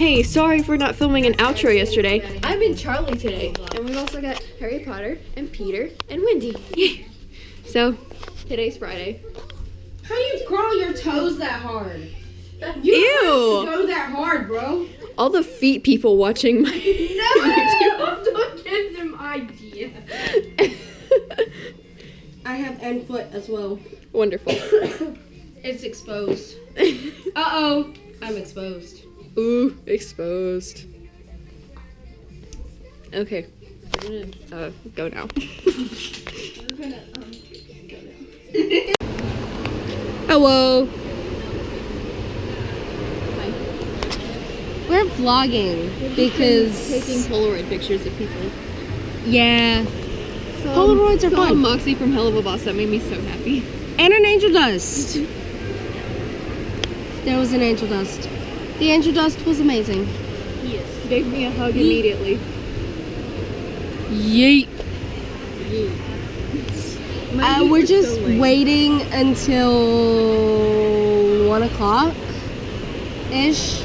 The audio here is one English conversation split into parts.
Hey, sorry for not filming an outro yesterday. I'm in Charlie today. And we've also got Harry Potter and Peter and Wendy. Yay. So, today's Friday. How do you curl your toes that hard? You Ew. don't have to go that hard, bro. All the feet people watching my No! don't give them idea. I have end foot as well. Wonderful. It's exposed. Uh oh, I'm exposed. Ooh, exposed. Okay. We're gonna uh, go now. Hello. We're vlogging because taking Polaroid pictures of people. yeah, So, Polaroids are saw fun. Moxxie from Helluva Boss. That made me so happy. and an angel dust. There was an angel dust. The angel dust was amazing. Yes. Gave me a hug immediately. Yeet. Yeet. Uh, we're just waiting until one o'clock ish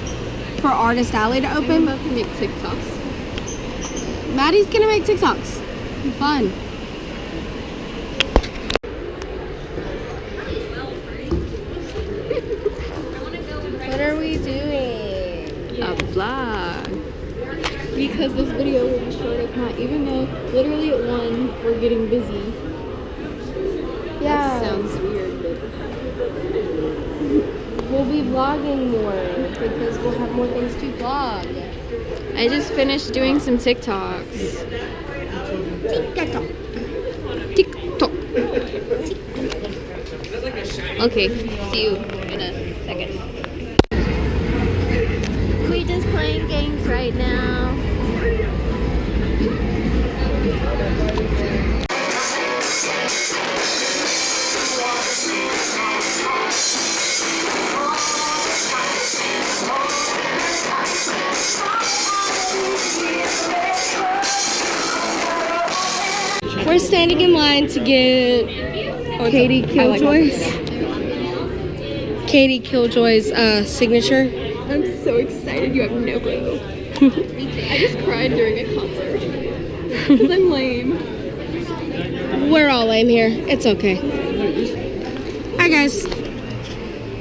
for Artist Alley to I'm open. about to make TikToks. Maddie's gonna make TikToks. Fun. What are we doing? A vlog. Because this video will be short if not, even though literally at one we're getting busy. Yeah, Sounds weird, but we'll be vlogging more because we'll have more things to vlog. I just finished doing some TikToks. TikTok. TikTok. Okay, see you in a second. We're just playing games right now. We're standing in line to get Katie Killjoy's Katie Killjoy's uh, signature. I'm so excited, you have no clue. I just cried during a concert. Because I'm lame. We're all lame here. It's okay. Hi guys.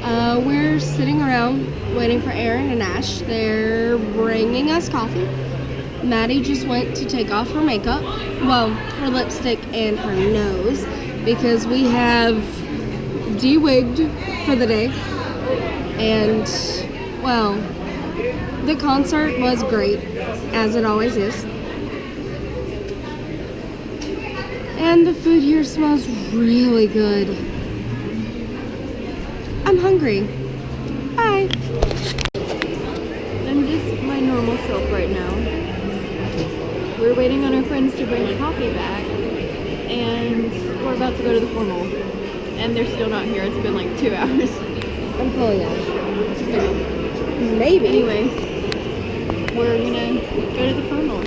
Uh, we're sitting around waiting for Aaron and Ash. They're bringing us coffee. Maddie just went to take off her makeup, well, her lipstick and her nose, because we have de-wigged for the day. And, well, the concert was great, as it always is. And the food here smells really good. I'm hungry. Bye. I'm just my normal self right now. We're waiting on our friends to bring the coffee back, and we're about to go to the formal. And they're still not here. It's been like two hours. I'm pulling out. Maybe. Anyway, we're gonna go to the funeral.